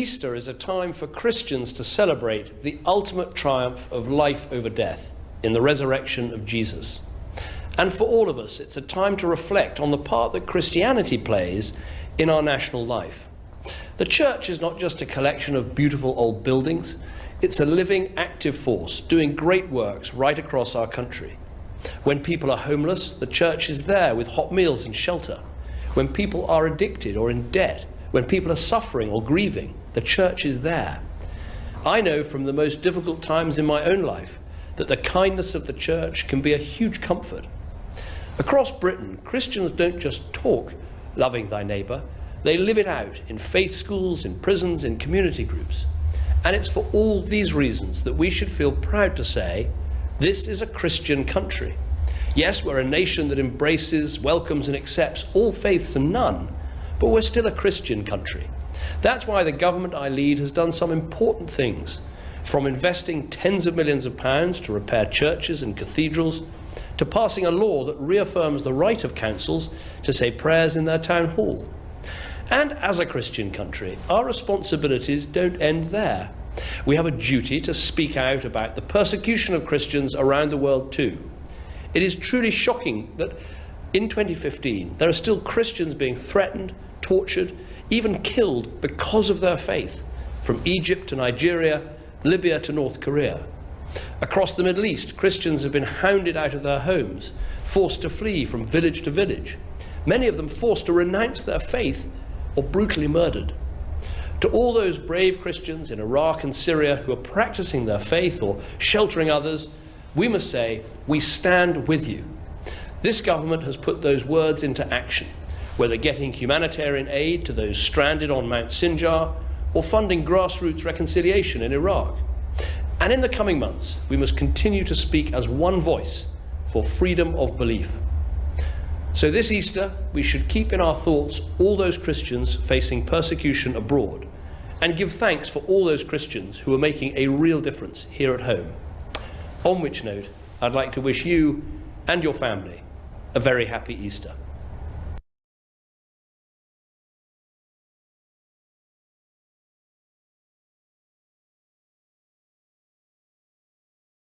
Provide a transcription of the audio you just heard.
Easter is a time for Christians to celebrate the ultimate triumph of life over death in the resurrection of Jesus. And for all of us, it's a time to reflect on the part that Christianity plays in our national life. The church is not just a collection of beautiful old buildings, it's a living, active force doing great works right across our country. When people are homeless, the church is there with hot meals and shelter. When people are addicted or in debt, when people are suffering or grieving, the church is there. I know from the most difficult times in my own life that the kindness of the church can be a huge comfort. Across Britain, Christians don't just talk loving thy neighbour, they live it out in faith schools, in prisons, in community groups. And it's for all these reasons that we should feel proud to say, this is a Christian country. Yes, we're a nation that embraces, welcomes and accepts all faiths and none, but we're still a Christian country. That's why the government I lead has done some important things, from investing tens of millions of pounds to repair churches and cathedrals, to passing a law that reaffirms the right of councils to say prayers in their town hall. And as a Christian country, our responsibilities don't end there. We have a duty to speak out about the persecution of Christians around the world too. It is truly shocking that in 2015 there are still Christians being threatened, tortured, even killed because of their faith, from Egypt to Nigeria, Libya to North Korea. Across the Middle East, Christians have been hounded out of their homes, forced to flee from village to village, many of them forced to renounce their faith or brutally murdered. To all those brave Christians in Iraq and Syria who are practicing their faith or sheltering others, we must say, we stand with you. This government has put those words into action, whether getting humanitarian aid to those stranded on Mount Sinjar or funding grassroots reconciliation in Iraq. And in the coming months, we must continue to speak as one voice for freedom of belief. So this Easter, we should keep in our thoughts all those Christians facing persecution abroad and give thanks for all those Christians who are making a real difference here at home. On which note, I'd like to wish you and your family a very happy Easter.